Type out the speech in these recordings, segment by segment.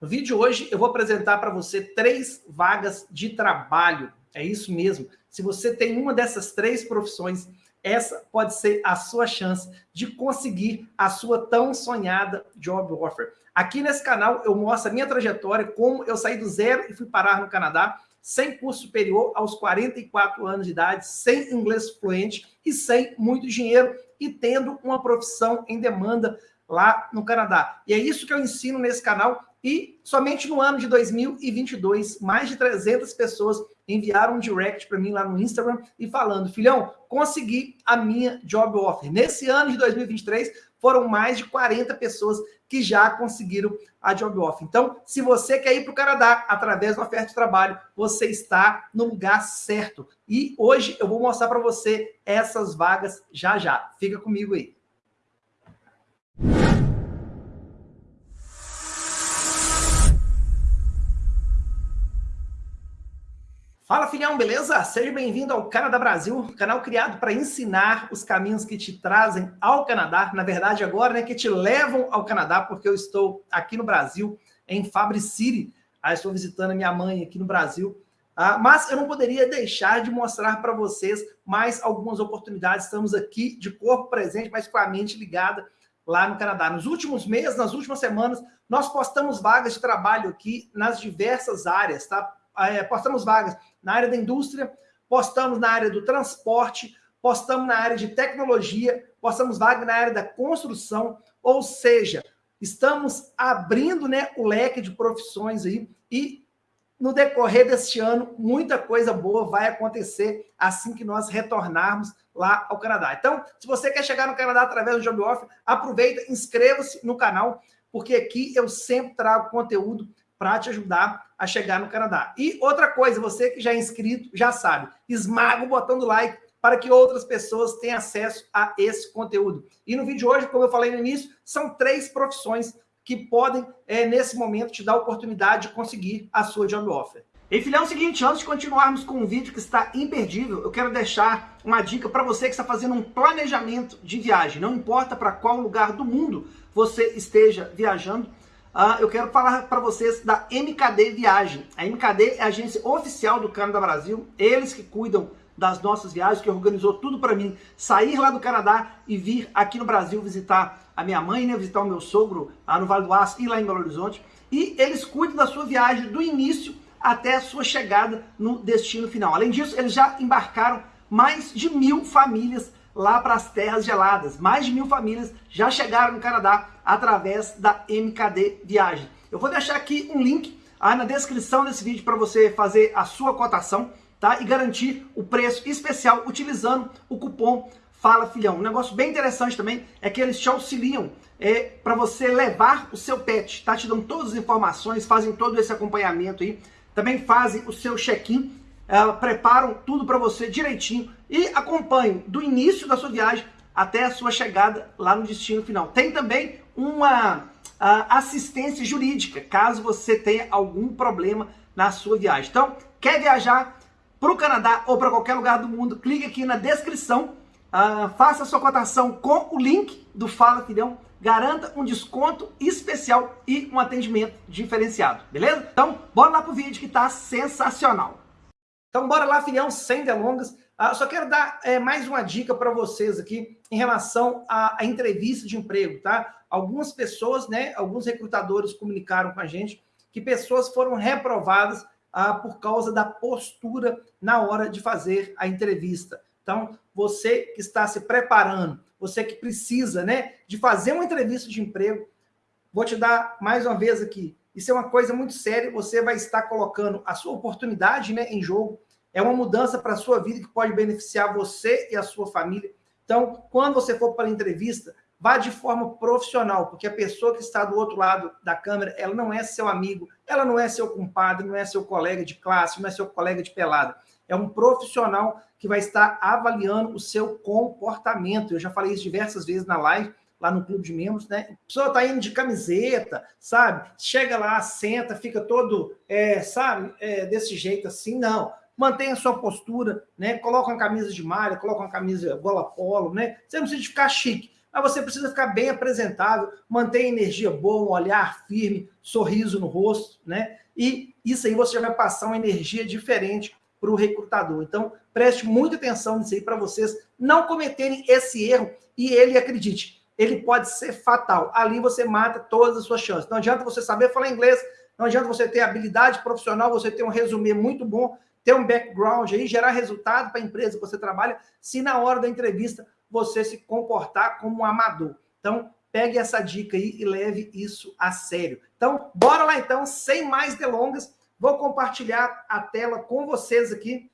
No vídeo de hoje, eu vou apresentar para você três vagas de trabalho. É isso mesmo. Se você tem uma dessas três profissões, essa pode ser a sua chance de conseguir a sua tão sonhada job offer. Aqui nesse canal eu mostro a minha trajetória, como eu saí do zero e fui parar no Canadá, sem curso superior aos 44 anos de idade, sem inglês fluente e sem muito dinheiro e tendo uma profissão em demanda lá no Canadá. E é isso que eu ensino nesse canal e somente no ano de 2022, mais de 300 pessoas enviaram um direct para mim lá no Instagram e falando, filhão, consegui a minha job offer. Nesse ano de 2023, foram mais de 40 pessoas que já conseguiram a job offer. Então, se você quer ir para o Canadá através da oferta de trabalho, você está no lugar certo. E hoje eu vou mostrar para você essas vagas já já. Fica comigo aí. Fala, filhão, beleza? Seja bem-vindo ao Canadá Brasil, canal criado para ensinar os caminhos que te trazem ao Canadá, na verdade agora, né, que te levam ao Canadá, porque eu estou aqui no Brasil, em Fabric City, ah, estou visitando a minha mãe aqui no Brasil, ah, mas eu não poderia deixar de mostrar para vocês mais algumas oportunidades, estamos aqui de corpo presente, mas com a mente ligada lá no Canadá. Nos últimos meses, nas últimas semanas, nós postamos vagas de trabalho aqui nas diversas áreas, tá? É, postamos vagas na área da indústria, postamos na área do transporte, postamos na área de tecnologia, postamos vaga na área da construção, ou seja, estamos abrindo né, o leque de profissões aí e no decorrer deste ano, muita coisa boa vai acontecer assim que nós retornarmos lá ao Canadá. Então, se você quer chegar no Canadá através do Job Offer, aproveita, inscreva-se no canal, porque aqui eu sempre trago conteúdo para te ajudar a chegar no Canadá. E outra coisa, você que já é inscrito, já sabe, esmaga o botão do like para que outras pessoas tenham acesso a esse conteúdo. E no vídeo de hoje, como eu falei no início, são três profissões que podem, é, nesse momento, te dar a oportunidade de conseguir a sua job offer. E filhão, é o seguinte, antes de continuarmos com um vídeo que está imperdível, eu quero deixar uma dica para você que está fazendo um planejamento de viagem. Não importa para qual lugar do mundo você esteja viajando, Uh, eu quero falar para vocês da MKD Viagem. A MKD é a agência oficial do Canadá Brasil, eles que cuidam das nossas viagens, que organizou tudo para mim sair lá do Canadá e vir aqui no Brasil visitar a minha mãe, né, visitar o meu sogro lá no Vale do Aço e lá em Belo Horizonte. E eles cuidam da sua viagem do início até a sua chegada no destino final. Além disso, eles já embarcaram mais de mil famílias lá para as terras geladas. Mais de mil famílias já chegaram no Canadá através da MKD Viagem. Eu vou deixar aqui um link aí na descrição desse vídeo para você fazer a sua cotação tá? e garantir o preço especial utilizando o cupom Fala Filhão. Um negócio bem interessante também é que eles te auxiliam é, para você levar o seu pet, tá? Te dão todas as informações, fazem todo esse acompanhamento aí, também fazem o seu check-in uh, preparam tudo para você direitinho e acompanham do início da sua viagem até a sua chegada lá no destino final. Tem também uma assistência jurídica, caso você tenha algum problema na sua viagem. Então, quer viajar para o Canadá ou para qualquer lugar do mundo, clique aqui na descrição, uh, faça a sua cotação com o link do Fala Filhão, garanta um desconto especial e um atendimento diferenciado, beleza? Então, bora lá pro vídeo que tá sensacional. Então, bora lá, filhão, sem delongas. Ah, só quero dar é, mais uma dica para vocês aqui em relação à, à, entrevista de emprego, tá? Algumas pessoas, né, alguns recrutadores comunicaram com a gente que pessoas foram reprovadas ah, por causa da postura na hora de fazer a entrevista. Então, você que está se preparando, você que precisa, né, de fazer uma entrevista de emprego, vou te dar mais uma vez aqui isso é uma coisa muito séria, você vai estar colocando a sua oportunidade né, em jogo, é uma mudança para a sua vida que pode beneficiar você e a sua família. Então, quando você for para a entrevista, vá de forma profissional, porque a pessoa que está do outro lado da câmera, ela não é seu amigo, ela não é seu compadre, não é seu colega de classe, não é seu colega de pelada. É um profissional que vai estar avaliando o seu comportamento. Eu já falei isso diversas vezes na live, lá no clube de membros, né? A pessoa tá indo de camiseta, sabe? Chega lá, senta, fica todo, é, sabe, é, desse jeito assim, não. Mantenha a sua postura, né? Coloca uma camisa de malha, coloca uma camisa gola polo, né? Você não precisa ficar chique, mas você precisa ficar bem apresentável, manter energia boa, um olhar firme, sorriso no rosto, né? E isso aí você já vai passar uma energia diferente para o recrutador. Então, preste muita atenção nisso aí para vocês não cometerem esse erro e ele, acredite, ele pode ser fatal. Ali você mata todas as suas chances. Não adianta você saber falar inglês, não adianta você ter habilidade profissional, você ter um resumê muito bom, ter um background aí, gerar resultado para a empresa que você trabalha, se na hora da entrevista você se comportar como um amador. Então, pegue essa dica aí e leve isso a sério. Então, bora lá então, sem mais delongas, vou compartilhar a tela com vocês aqui.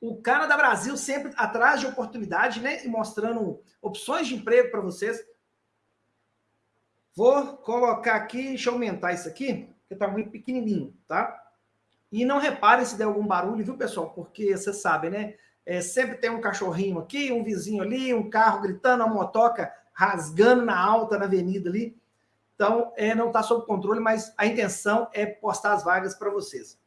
O Canadá Brasil sempre atrás de oportunidade, né? E mostrando opções de emprego para vocês. Vou colocar aqui, deixa eu aumentar isso aqui, que está muito pequenininho, tá? E não repare se der algum barulho, viu, pessoal? Porque você sabe, né? É, sempre tem um cachorrinho aqui, um vizinho ali, um carro gritando, uma motoca rasgando na alta na avenida ali. Então, é, não está sob controle, mas a intenção é postar as vagas para vocês.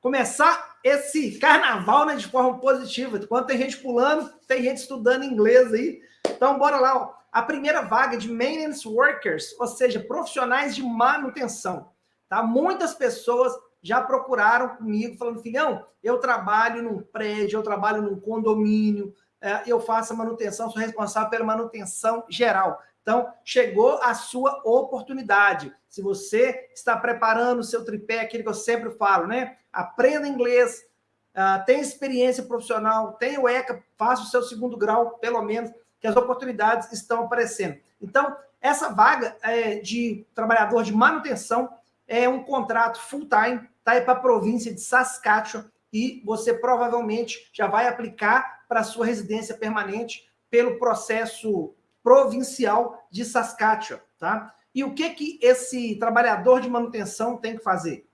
Começar esse carnaval né, de forma positiva. Enquanto tem gente pulando, tem gente estudando inglês aí. Então, bora lá. Ó. A primeira vaga de maintenance workers, ou seja, profissionais de manutenção. Tá? Muitas pessoas já procuraram comigo, falando, filhão, eu trabalho num prédio, eu trabalho num condomínio, é, eu faço a manutenção, sou responsável pela manutenção geral. Então, chegou a sua oportunidade. Se você está preparando o seu tripé, aquilo que eu sempre falo, né? Aprenda inglês, uh, tem experiência profissional, tem o ECA, faça o seu segundo grau, pelo menos, que as oportunidades estão aparecendo. Então, essa vaga é, de trabalhador de manutenção é um contrato full-time, está aí para a província de Saskatchewan e você provavelmente já vai aplicar para sua residência permanente pelo processo provincial de Saskatchewan, tá? E o que que esse trabalhador de manutenção tem que fazer?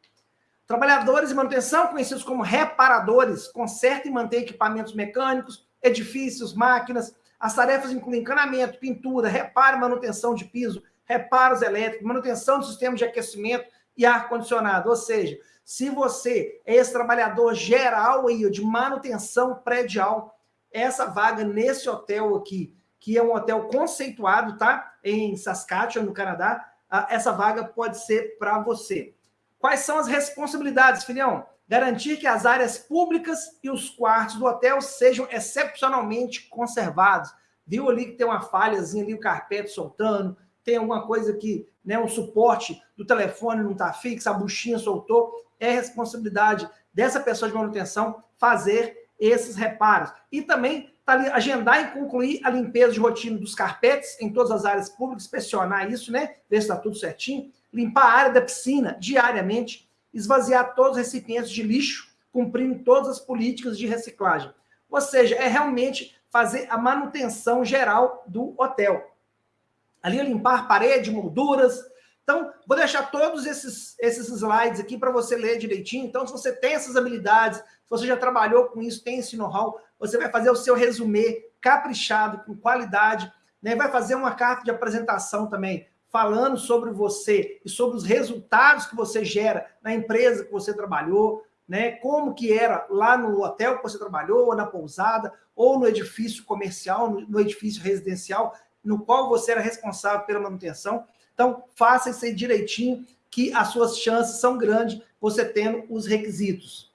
Trabalhadores de manutenção, conhecidos como reparadores, consertam e mantêm equipamentos mecânicos, edifícios, máquinas. As tarefas incluem encanamento, pintura, reparo e manutenção de piso, reparos elétricos, manutenção de sistemas de aquecimento e ar-condicionado. Ou seja, se você é esse trabalhador geral aí, de manutenção predial, essa vaga nesse hotel aqui, que é um hotel conceituado, tá? Em Saskatchewan, no Canadá, essa vaga pode ser para você. Quais são as responsabilidades, filhão? Garantir que as áreas públicas e os quartos do hotel sejam excepcionalmente conservados. Viu ali que tem uma falhazinha ali, o carpete soltando, tem alguma coisa que, né, um suporte do telefone não está fixo, a buchinha soltou é responsabilidade dessa pessoa de manutenção fazer esses reparos. E também tá agendar e concluir a limpeza de rotina dos carpetes em todas as áreas públicas, inspecionar isso, né? Ver se está tudo certinho. Limpar a área da piscina diariamente. Esvaziar todos os recipientes de lixo, cumprindo todas as políticas de reciclagem. Ou seja, é realmente fazer a manutenção geral do hotel. Ali limpar parede, molduras, então, vou deixar todos esses, esses slides aqui para você ler direitinho. Então, se você tem essas habilidades, se você já trabalhou com isso, tem esse know-how, você vai fazer o seu resumê caprichado, com qualidade, né? vai fazer uma carta de apresentação também, falando sobre você e sobre os resultados que você gera na empresa que você trabalhou, né? como que era lá no hotel que você trabalhou, ou na pousada, ou no edifício comercial, no, no edifício residencial, no qual você era responsável pela manutenção. Então, faça isso aí direitinho, que as suas chances são grandes você tendo os requisitos.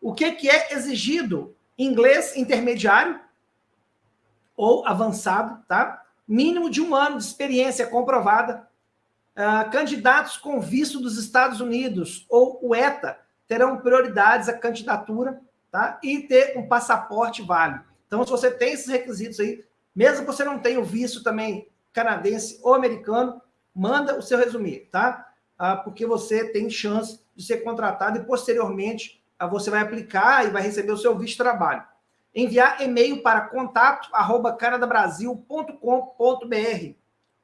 O que, que é exigido? Inglês intermediário ou avançado, tá? Mínimo de um ano de experiência comprovada. Uh, candidatos com visto dos Estados Unidos ou o ETA terão prioridades à candidatura, tá? E ter um passaporte válido. Então, se você tem esses requisitos aí, mesmo que você não tenha o visto também canadense ou americano, manda o seu resumir, tá? Ah, porque você tem chance de ser contratado e posteriormente ah, você vai aplicar e vai receber o seu visto de trabalho. Enviar e-mail para contato arroba canadabrasil.com.br.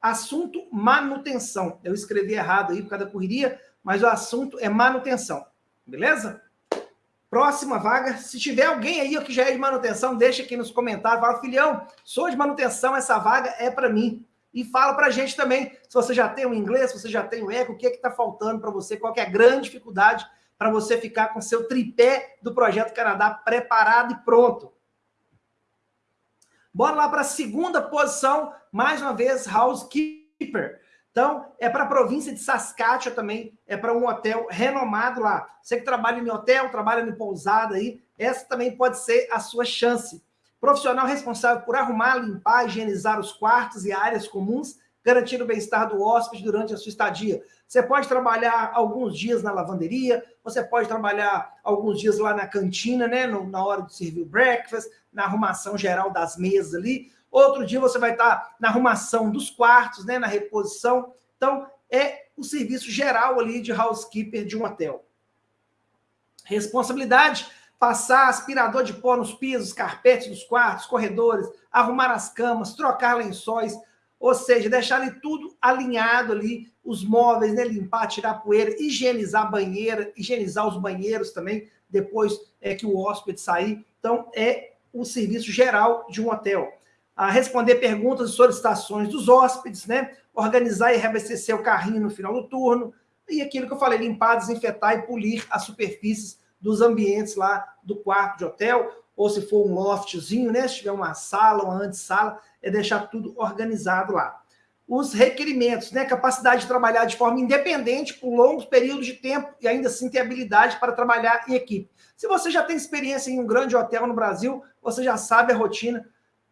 Assunto manutenção. Eu escrevi errado aí por causa da correria, mas o assunto é manutenção. Beleza? Próxima vaga, se tiver alguém aí que já é de manutenção, deixa aqui nos comentários, fala, filhão, sou de manutenção, essa vaga é para mim. E fala para a gente também se você já tem o inglês, se você já tem o eco, o que é está faltando para você, qual é a grande dificuldade para você ficar com seu tripé do Projeto Canadá preparado e pronto. Bora lá para a segunda posição, mais uma vez, housekeeper. Então, é para a província de Saskatchewan também, é para um hotel renomado lá. Você que trabalha em hotel, trabalha em pousada aí, essa também pode ser a sua chance. Profissional responsável por arrumar, limpar, higienizar os quartos e áreas comuns, garantir o bem-estar do hóspede durante a sua estadia. Você pode trabalhar alguns dias na lavanderia, você pode trabalhar alguns dias lá na cantina, né, na hora de servir o breakfast, na arrumação geral das mesas ali. Outro dia você vai estar na arrumação dos quartos, né, na reposição. Então, é o serviço geral ali de housekeeper de um hotel. Responsabilidade, passar aspirador de pó nos pisos, carpetes dos quartos, corredores, arrumar as camas, trocar lençóis, ou seja, deixar ali tudo alinhado ali, os móveis, né, limpar, tirar poeira, higienizar a banheira, higienizar os banheiros também, depois é que o hóspede sair. Então, é o serviço geral de um hotel a responder perguntas e solicitações dos hóspedes, né? organizar e reabastecer o carrinho no final do turno, e aquilo que eu falei, limpar, desinfetar e polir as superfícies dos ambientes lá do quarto de hotel, ou se for um loftzinho, né? se tiver uma sala, uma antessala, é deixar tudo organizado lá. Os requerimentos, né? capacidade de trabalhar de forma independente por longos períodos de tempo e ainda assim ter habilidade para trabalhar em equipe. Se você já tem experiência em um grande hotel no Brasil, você já sabe a rotina,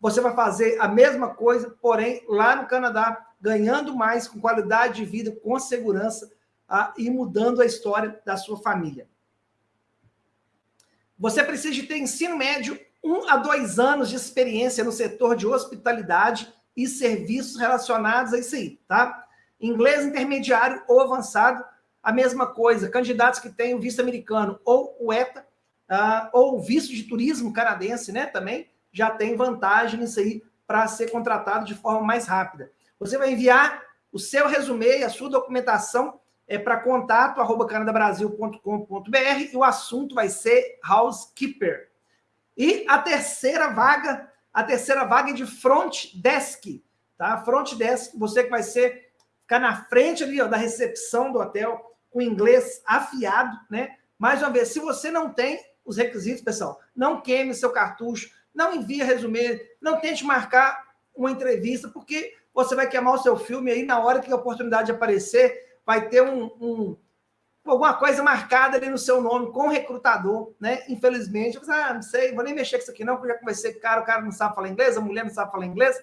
você vai fazer a mesma coisa, porém, lá no Canadá, ganhando mais, com qualidade de vida, com segurança ah, e mudando a história da sua família. Você precisa de ter ensino médio, um a dois anos de experiência no setor de hospitalidade e serviços relacionados a isso aí, tá? Inglês intermediário ou avançado, a mesma coisa. Candidatos que têm o visto americano ou o ETA, uh, ou o visto de turismo canadense, né, também, já tem vantagem nisso aí para ser contratado de forma mais rápida. Você vai enviar o seu resumê e a sua documentação é para contato arroba canadabrasil.com.br e o assunto vai ser housekeeper. E a terceira vaga, a terceira vaga é de front desk, tá? Front desk, você que vai ser ficar na frente ali ó, da recepção do hotel com inglês afiado, né? Mais uma vez, se você não tem os requisitos, pessoal, não queime seu cartucho, não envie resumê, não tente marcar uma entrevista, porque você vai queimar o seu filme aí na hora que a oportunidade aparecer, vai ter um, um alguma coisa marcada ali no seu nome com recrutador, né? Infelizmente, você, ah, não sei, vou nem mexer com isso aqui não, porque já conversei com o cara, o cara não sabe falar inglês, a mulher não sabe falar inglês.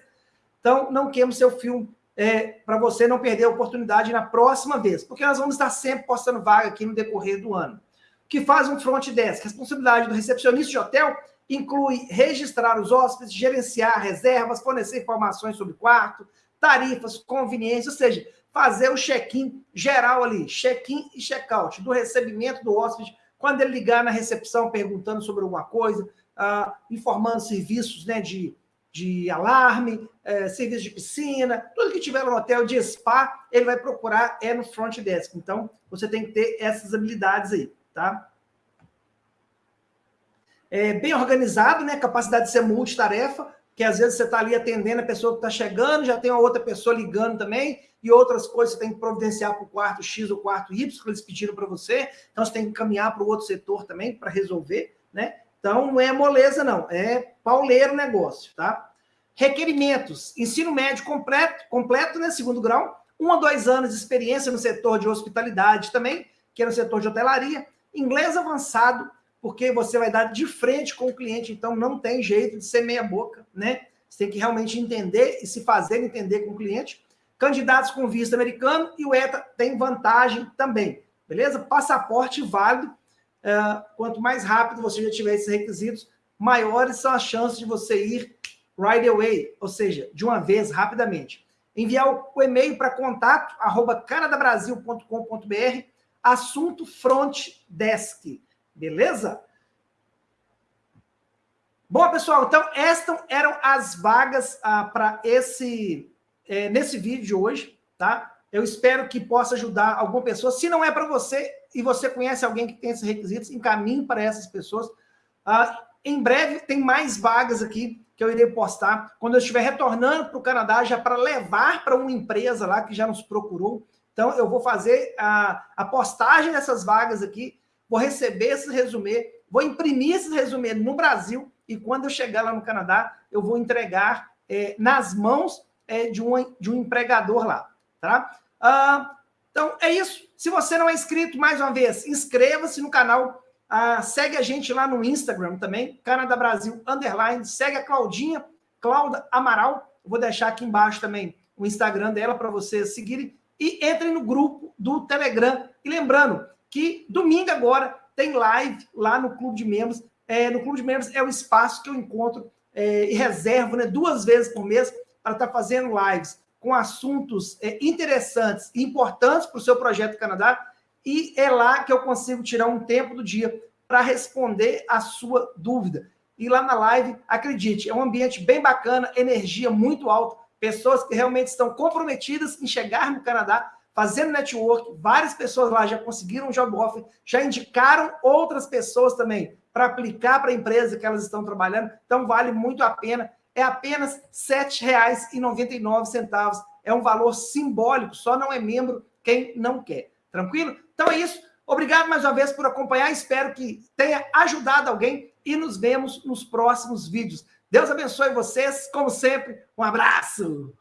Então, não queime o seu filme é, para você não perder a oportunidade na próxima vez, porque nós vamos estar sempre postando vaga aqui no decorrer do ano. O que faz um front desk? Responsabilidade do recepcionista de hotel inclui registrar os hóspedes, gerenciar reservas, fornecer informações sobre quarto, tarifas, conveniência, ou seja, fazer o check-in geral ali, check-in e check-out do recebimento do hóspede, quando ele ligar na recepção perguntando sobre alguma coisa, uh, informando serviços né, de, de alarme, uh, serviço de piscina, tudo que tiver no hotel de spa, ele vai procurar é no front desk. Então, você tem que ter essas habilidades aí, tá? É, bem organizado, né? Capacidade de ser multitarefa, que às vezes você está ali atendendo a pessoa que está chegando, já tem uma outra pessoa ligando também, e outras coisas você tem que providenciar para o quarto X ou quarto Y, que eles pediram para você, então você tem que caminhar para o outro setor também para resolver, né? Então não é moleza, não, é pauleiro negócio, tá? Requerimentos: ensino médio completo, completo, né? Segundo grau, um a dois anos de experiência no setor de hospitalidade também, que é no setor de hotelaria, inglês avançado, porque você vai dar de frente com o cliente, então não tem jeito de ser meia boca, né? Você tem que realmente entender e se fazer entender com o cliente. Candidatos com visto americano e o ETA tem vantagem também, beleza? Passaporte válido. Uh, quanto mais rápido você já tiver esses requisitos, maiores são as chances de você ir right away, ou seja, de uma vez, rapidamente. Enviar o, e-mail para contato, arroba canadabrasil.com.br, assunto front desk. Beleza? Bom, pessoal, então estas eram as vagas ah, para esse é, nesse vídeo de hoje, tá? Eu espero que possa ajudar alguma pessoa. Se não é para você e você conhece alguém que tem esses requisitos, encaminhe para essas pessoas. Ah, em breve tem mais vagas aqui que eu irei postar quando eu estiver retornando para o Canadá já para levar para uma empresa lá que já nos procurou. Então eu vou fazer a, a postagem dessas vagas aqui vou receber esse resumê vou imprimir esses resumê no Brasil e quando eu chegar lá no Canadá, eu vou entregar é, nas mãos é, de, um, de um empregador lá, tá? Ah, então, é isso. Se você não é inscrito, mais uma vez, inscreva-se no canal, ah, segue a gente lá no Instagram também, Canadá Brasil Underline, segue a Claudinha, Clauda Amaral, vou deixar aqui embaixo também o Instagram dela para vocês seguirem, e entrem no grupo do Telegram. E lembrando que domingo agora tem live lá no Clube de Membros. É, no Clube de Membros é o espaço que eu encontro é, e reservo né, duas vezes por mês para estar tá fazendo lives com assuntos é, interessantes e importantes para o seu projeto Canadá. E é lá que eu consigo tirar um tempo do dia para responder a sua dúvida. E lá na live, acredite, é um ambiente bem bacana, energia muito alta, pessoas que realmente estão comprometidas em chegar no Canadá fazendo network, várias pessoas lá já conseguiram um job offer, já indicaram outras pessoas também para aplicar para a empresa que elas estão trabalhando, então vale muito a pena. É apenas R$ 7,99. É um valor simbólico, só não é membro quem não quer. Tranquilo? Então é isso. Obrigado mais uma vez por acompanhar. Espero que tenha ajudado alguém e nos vemos nos próximos vídeos. Deus abençoe vocês, como sempre. Um abraço.